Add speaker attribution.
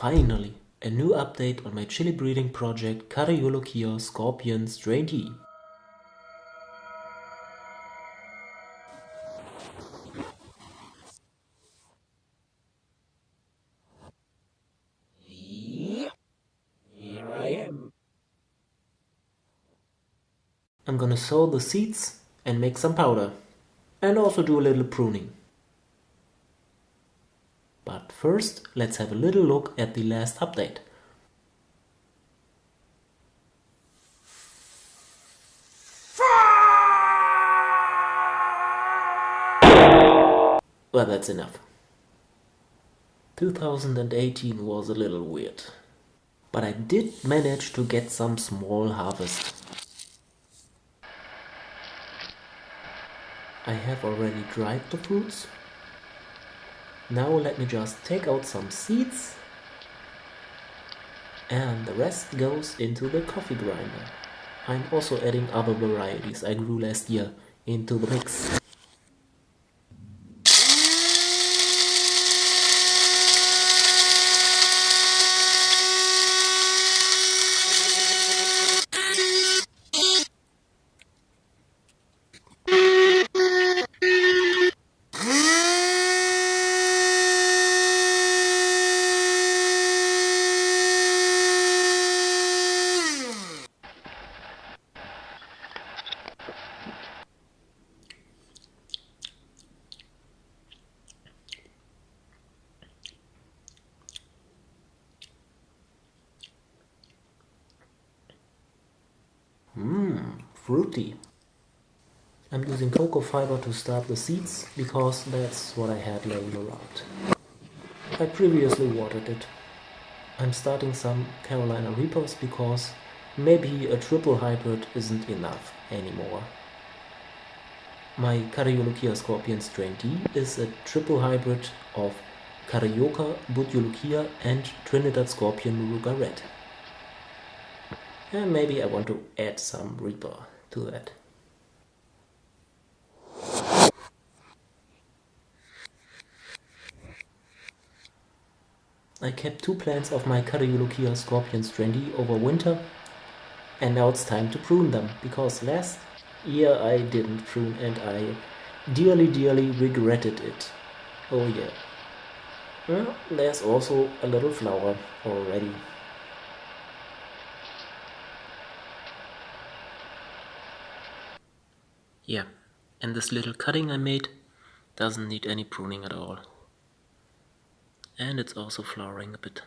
Speaker 1: Finally, a new update on my chili breeding project Cariolochia Scorpion Strain.
Speaker 2: Here I am.
Speaker 1: I'm gonna sow the seeds and make some powder. And also do a little pruning. But first, let's have a little look at the last update. Well, that's enough. 2018 was a little weird. But I did manage to get some small harvest. I have already dried the fruits now let me just take out some seeds and the rest goes into the coffee grinder. I'm also adding other varieties I grew last year into the mix. Fruity. I'm using cocoa fiber to start the seeds because that's what I had laying around. I previously watered it. I'm starting some Carolina Reapers because maybe a triple hybrid isn't enough anymore. My Cariolochia Scorpion Strain T is a triple hybrid of Carioca, Bhut Jolokia and Trinidad Scorpion Moruga Red. And maybe I want to add some Reaper to that. I kept two plants of my Cariolochia Scorpion Strain T over winter and now it's time to prune them because last year I didn't prune and I dearly dearly regretted it. Oh yeah. Well, there's also a little flower already. Yeah, and this little cutting I made doesn't need any pruning at all. And it's also flowering a bit.